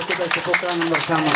Hvala što ste pokranili sama.